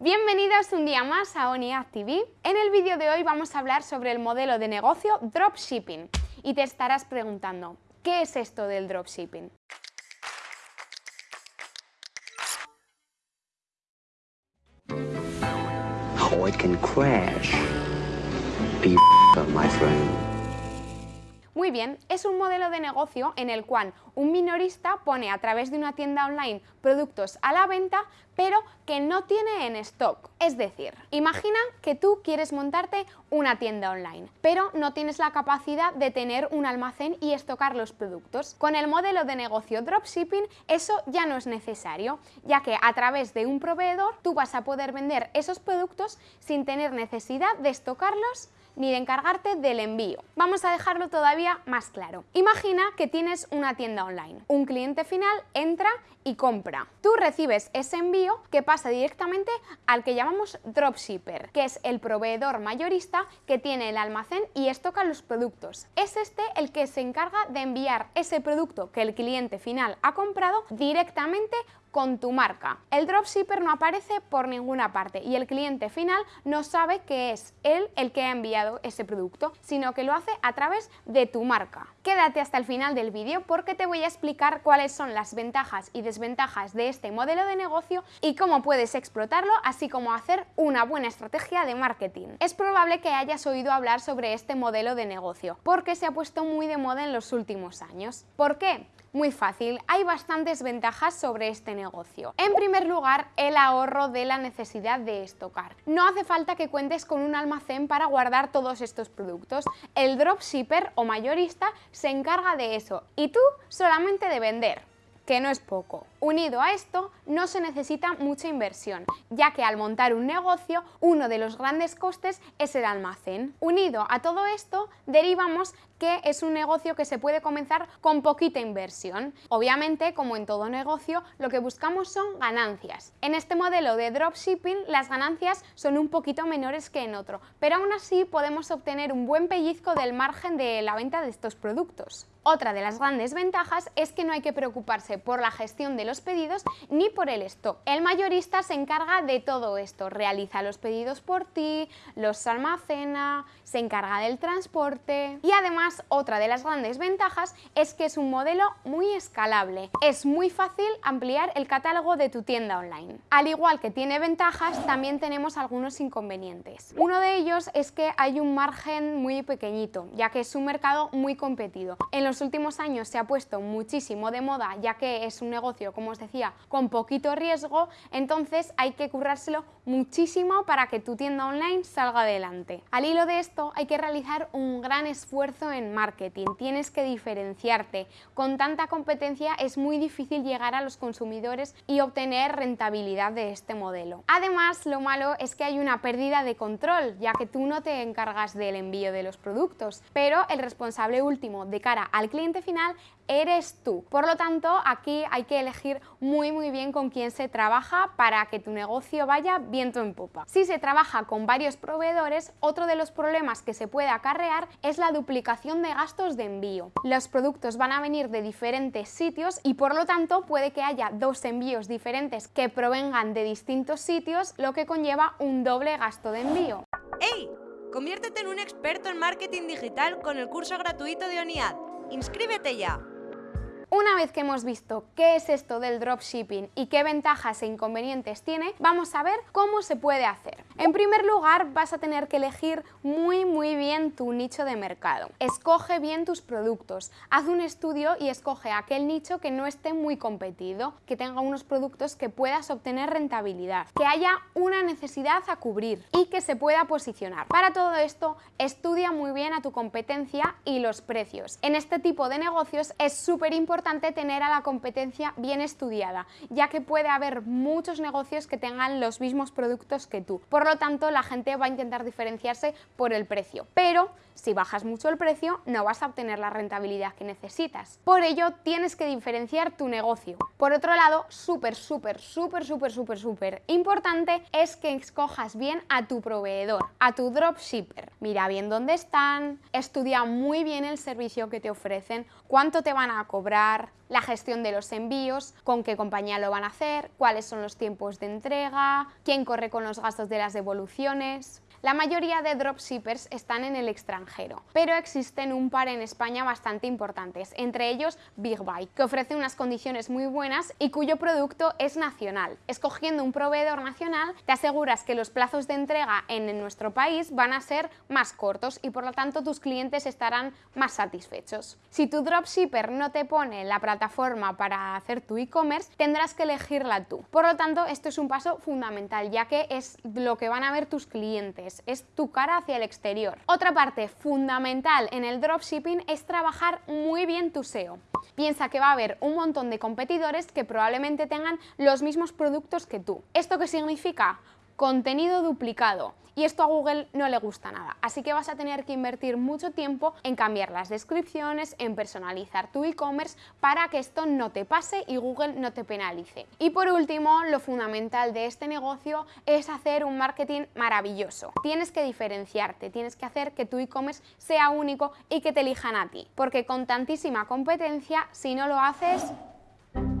Bienvenidos un día más a ONIAD TV. En el vídeo de hoy vamos a hablar sobre el modelo de negocio dropshipping y te estarás preguntando, ¿qué es esto del dropshipping? Muy bien, es un modelo de negocio en el cual un minorista pone a través de una tienda online productos a la venta, pero que no tiene en stock. Es decir, imagina que tú quieres montarte una tienda online, pero no tienes la capacidad de tener un almacén y estocar los productos. Con el modelo de negocio dropshipping eso ya no es necesario, ya que a través de un proveedor tú vas a poder vender esos productos sin tener necesidad de estocarlos ni de encargarte del envío. Vamos a dejarlo todavía más claro. Imagina que tienes una tienda online. Un cliente final entra y compra. Tú recibes ese envío que pasa directamente al que llamamos dropshipper, que es el proveedor mayorista que tiene el almacén y estoca los productos. Es este el que se encarga de enviar ese producto que el cliente final ha comprado directamente con tu marca. El dropshipper no aparece por ninguna parte y el cliente final no sabe que es él el que ha enviado ese producto, sino que lo hace a través de tu marca. Quédate hasta el final del vídeo porque te voy a explicar cuáles son las ventajas y desventajas de este modelo de negocio y cómo puedes explotarlo, así como hacer una buena estrategia de marketing. Es probable que hayas oído hablar sobre este modelo de negocio, porque se ha puesto muy de moda en los últimos años. ¿Por qué? Muy fácil, hay bastantes ventajas sobre este negocio. En primer lugar, el ahorro de la necesidad de estocar. No hace falta que cuentes con un almacén para guardar todos estos productos. El dropshipper o mayorista se encarga de eso y tú solamente de vender que no es poco. Unido a esto, no se necesita mucha inversión, ya que al montar un negocio, uno de los grandes costes es el almacén. Unido a todo esto, derivamos que es un negocio que se puede comenzar con poquita inversión. Obviamente, como en todo negocio, lo que buscamos son ganancias. En este modelo de dropshipping, las ganancias son un poquito menores que en otro, pero aún así podemos obtener un buen pellizco del margen de la venta de estos productos. Otra de las grandes ventajas es que no hay que preocuparse por la gestión de los pedidos ni por el stock. El mayorista se encarga de todo esto, realiza los pedidos por ti, los almacena, se encarga del transporte y además otra de las grandes ventajas es que es un modelo muy escalable. Es muy fácil ampliar el catálogo de tu tienda online. Al igual que tiene ventajas, también tenemos algunos inconvenientes. Uno de ellos es que hay un margen muy pequeñito, ya que es un mercado muy competido. En los últimos años se ha puesto muchísimo de moda, ya que es un negocio, como os decía, con poquito riesgo, entonces hay que currárselo muchísimo para que tu tienda online salga adelante. Al hilo de esto hay que realizar un gran esfuerzo en marketing, tienes que diferenciarte. Con tanta competencia es muy difícil llegar a los consumidores y obtener rentabilidad de este modelo. Además, lo malo es que hay una pérdida de control, ya que tú no te encargas del envío de los productos, pero el responsable último de cara al cliente final eres tú. Por lo tanto, aquí hay que elegir muy muy bien con quién se trabaja para que tu negocio vaya viento en popa. Si se trabaja con varios proveedores, otro de los problemas que se puede acarrear es la duplicación de gastos de envío. Los productos van a venir de diferentes sitios y por lo tanto puede que haya dos envíos diferentes que provengan de distintos sitios, lo que conlleva un doble gasto de envío. ¡Hey! Conviértete en un experto en marketing digital con el curso gratuito de ONIAD. ¡Inscríbete ya! Una vez que hemos visto qué es esto del dropshipping y qué ventajas e inconvenientes tiene, vamos a ver cómo se puede hacer. En primer lugar, vas a tener que elegir muy muy bien tu nicho de mercado. Escoge bien tus productos, haz un estudio y escoge aquel nicho que no esté muy competido, que tenga unos productos que puedas obtener rentabilidad, que haya una necesidad a cubrir y que se pueda posicionar. Para todo esto, estudia muy bien a tu competencia y los precios. En este tipo de negocios es súper importante importante tener a la competencia bien estudiada, ya que puede haber muchos negocios que tengan los mismos productos que tú. Por lo tanto, la gente va a intentar diferenciarse por el precio. Pero si bajas mucho el precio, no vas a obtener la rentabilidad que necesitas. Por ello, tienes que diferenciar tu negocio. Por otro lado, súper, súper, súper, súper, súper, súper importante es que escojas bien a tu proveedor, a tu dropshipper. Mira bien dónde están, estudia muy bien el servicio que te ofrecen, cuánto te van a cobrar, la gestión de los envíos, con qué compañía lo van a hacer, cuáles son los tiempos de entrega, quién corre con los gastos de las devoluciones... La mayoría de dropshippers están en el extranjero, pero existen un par en España bastante importantes, entre ellos Big Buy, que ofrece unas condiciones muy buenas y cuyo producto es nacional. Escogiendo un proveedor nacional, te aseguras que los plazos de entrega en nuestro país van a ser más cortos y por lo tanto tus clientes estarán más satisfechos. Si tu dropshipper no te pone la plataforma para hacer tu e-commerce, tendrás que elegirla tú. Por lo tanto, esto es un paso fundamental, ya que es lo que van a ver tus clientes es tu cara hacia el exterior. Otra parte fundamental en el dropshipping es trabajar muy bien tu SEO. Piensa que va a haber un montón de competidores que probablemente tengan los mismos productos que tú. ¿Esto qué significa? Contenido duplicado y esto a Google no le gusta nada, así que vas a tener que invertir mucho tiempo en cambiar las descripciones, en personalizar tu e-commerce para que esto no te pase y Google no te penalice. Y por último, lo fundamental de este negocio es hacer un marketing maravilloso. Tienes que diferenciarte, tienes que hacer que tu e-commerce sea único y que te elijan a ti, porque con tantísima competencia, si no lo haces,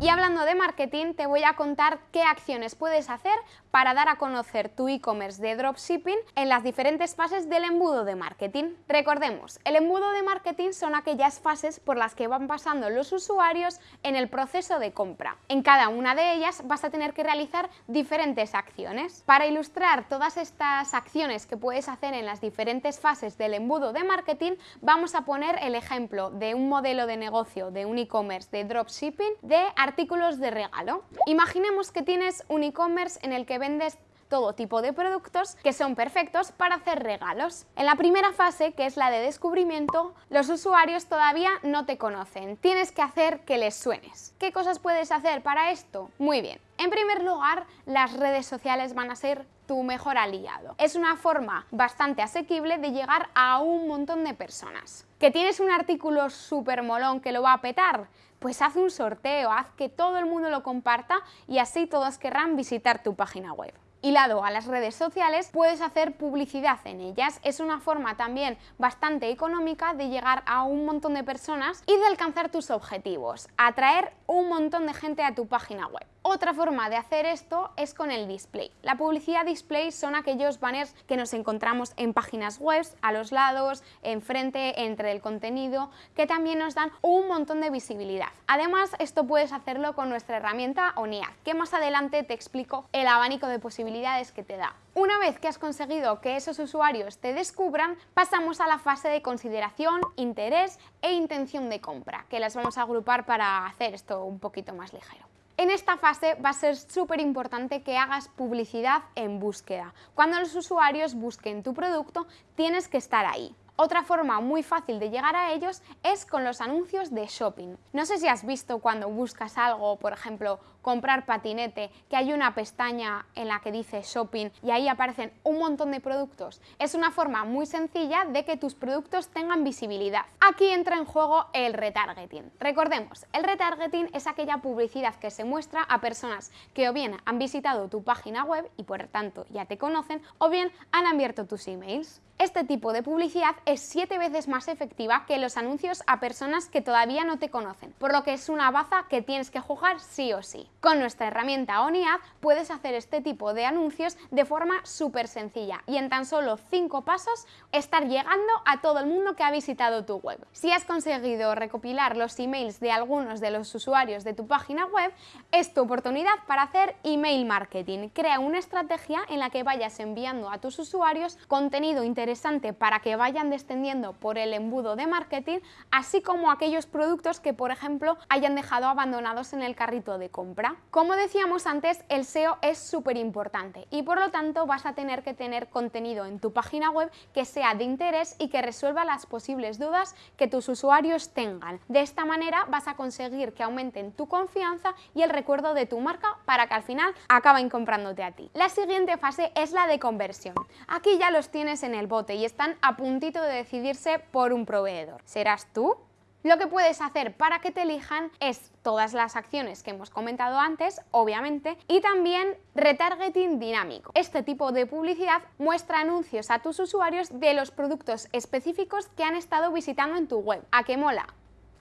y hablando de marketing, te voy a contar qué acciones puedes hacer para dar a conocer tu e-commerce de dropshipping en las diferentes fases del embudo de marketing. Recordemos, el embudo de marketing son aquellas fases por las que van pasando los usuarios en el proceso de compra. En cada una de ellas vas a tener que realizar diferentes acciones. Para ilustrar todas estas acciones que puedes hacer en las diferentes fases del embudo de marketing, vamos a poner el ejemplo de un modelo de negocio de un e-commerce de dropshipping de artículos de regalo. Imaginemos que tienes un e-commerce en el que vendes todo tipo de productos que son perfectos para hacer regalos. En la primera fase, que es la de descubrimiento, los usuarios todavía no te conocen. Tienes que hacer que les suenes. ¿Qué cosas puedes hacer para esto? Muy bien. En primer lugar, las redes sociales van a ser tu mejor aliado. Es una forma bastante asequible de llegar a un montón de personas. ¿Que tienes un artículo súper molón que lo va a petar? Pues haz un sorteo, haz que todo el mundo lo comparta y así todos querrán visitar tu página web. Hilado a las redes sociales, puedes hacer publicidad en ellas. Es una forma también bastante económica de llegar a un montón de personas y de alcanzar tus objetivos, atraer un montón de gente a tu página web. Otra forma de hacer esto es con el display. La publicidad display son aquellos banners que nos encontramos en páginas web, a los lados, enfrente, entre el contenido, que también nos dan un montón de visibilidad. Además, esto puedes hacerlo con nuestra herramienta ONIAD, que más adelante te explico el abanico de posibilidades que te da. Una vez que has conseguido que esos usuarios te descubran, pasamos a la fase de consideración, interés e intención de compra, que las vamos a agrupar para hacer esto un poquito más ligero. En esta fase va a ser súper importante que hagas publicidad en búsqueda. Cuando los usuarios busquen tu producto, tienes que estar ahí. Otra forma muy fácil de llegar a ellos es con los anuncios de shopping. No sé si has visto cuando buscas algo, por ejemplo, comprar patinete, que hay una pestaña en la que dice shopping y ahí aparecen un montón de productos. Es una forma muy sencilla de que tus productos tengan visibilidad. Aquí entra en juego el retargeting. Recordemos, el retargeting es aquella publicidad que se muestra a personas que o bien han visitado tu página web y por tanto ya te conocen o bien han abierto tus emails. Este tipo de publicidad es siete veces más efectiva que los anuncios a personas que todavía no te conocen, por lo que es una baza que tienes que jugar sí o sí. Con nuestra herramienta ONIAD puedes hacer este tipo de anuncios de forma súper sencilla y en tan solo cinco pasos estar llegando a todo el mundo que ha visitado tu web. Si has conseguido recopilar los emails de algunos de los usuarios de tu página web, es tu oportunidad para hacer email marketing. Crea una estrategia en la que vayas enviando a tus usuarios contenido interesante para que vayan descendiendo por el embudo de marketing, así como aquellos productos que, por ejemplo, hayan dejado abandonados en el carrito de compra. Como decíamos antes, el SEO es súper importante y por lo tanto vas a tener que tener contenido en tu página web que sea de interés y que resuelva las posibles dudas que tus usuarios tengan. De esta manera vas a conseguir que aumenten tu confianza y el recuerdo de tu marca para que al final acaben comprándote a ti. La siguiente fase es la de conversión. Aquí ya los tienes en el bot y están a puntito de decidirse por un proveedor. ¿Serás tú? Lo que puedes hacer para que te elijan es todas las acciones que hemos comentado antes, obviamente, y también retargeting dinámico. Este tipo de publicidad muestra anuncios a tus usuarios de los productos específicos que han estado visitando en tu web. ¿A qué mola?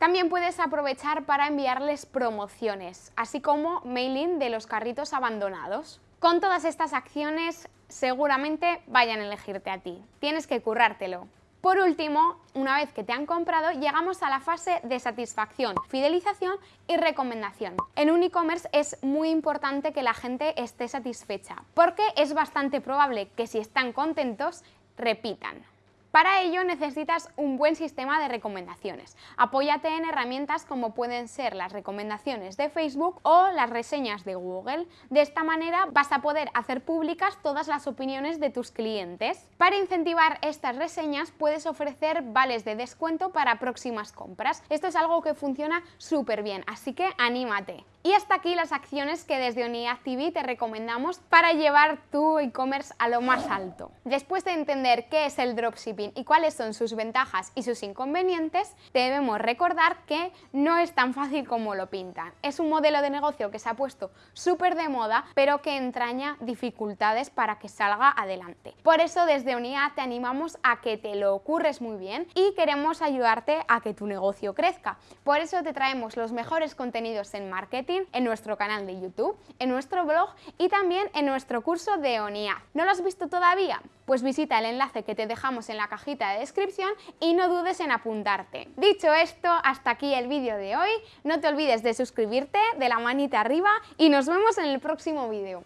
También puedes aprovechar para enviarles promociones, así como mailing de los carritos abandonados. Con todas estas acciones seguramente vayan a elegirte a ti. Tienes que currártelo. Por último, una vez que te han comprado, llegamos a la fase de satisfacción, fidelización y recomendación. En un e-commerce es muy importante que la gente esté satisfecha, porque es bastante probable que si están contentos, repitan. Para ello necesitas un buen sistema de recomendaciones. Apóyate en herramientas como pueden ser las recomendaciones de Facebook o las reseñas de Google. De esta manera vas a poder hacer públicas todas las opiniones de tus clientes. Para incentivar estas reseñas puedes ofrecer vales de descuento para próximas compras. Esto es algo que funciona súper bien, así que anímate. Y hasta aquí las acciones que desde Unidad TV te recomendamos para llevar tu e-commerce a lo más alto. Después de entender qué es el dropshipping y cuáles son sus ventajas y sus inconvenientes, debemos recordar que no es tan fácil como lo pintan. Es un modelo de negocio que se ha puesto súper de moda, pero que entraña dificultades para que salga adelante. Por eso desde Unidad te animamos a que te lo ocurres muy bien y queremos ayudarte a que tu negocio crezca. Por eso te traemos los mejores contenidos en en nuestro canal de YouTube, en nuestro blog y también en nuestro curso de ONIA. ¿No lo has visto todavía? Pues visita el enlace que te dejamos en la cajita de descripción y no dudes en apuntarte. Dicho esto, hasta aquí el vídeo de hoy. No te olvides de suscribirte, de la manita arriba y nos vemos en el próximo vídeo.